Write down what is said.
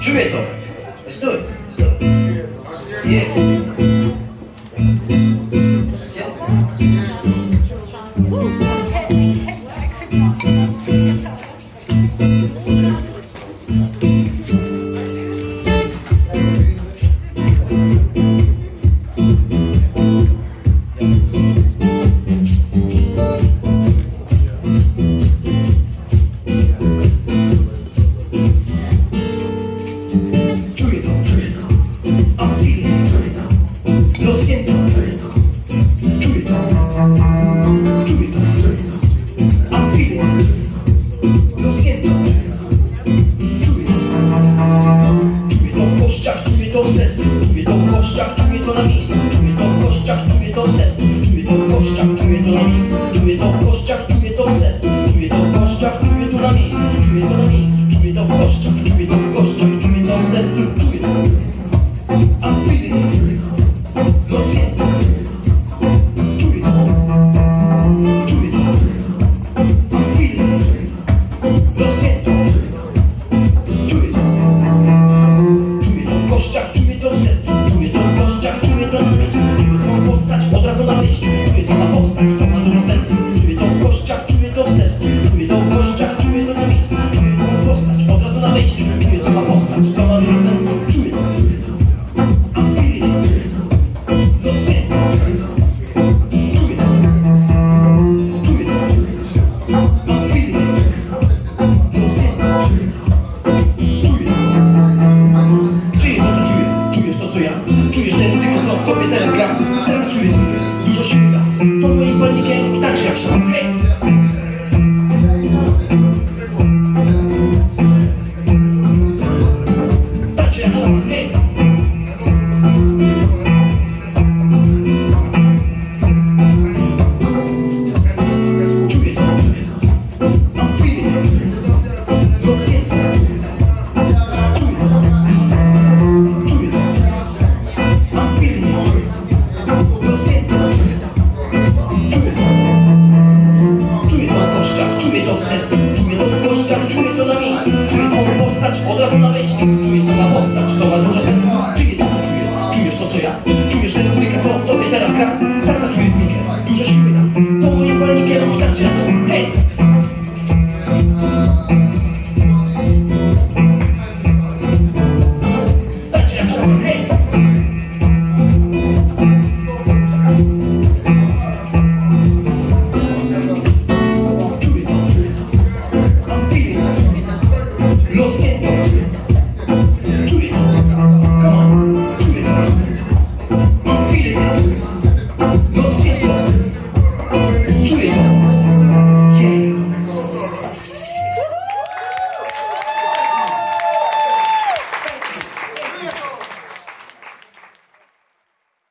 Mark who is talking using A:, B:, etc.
A: Instrumental. Let's do it. Let's do it. Yeah. projection. sercu Czuję to w kościach, czuję to na miejscu. Czuję twą postać od razu na wejściu.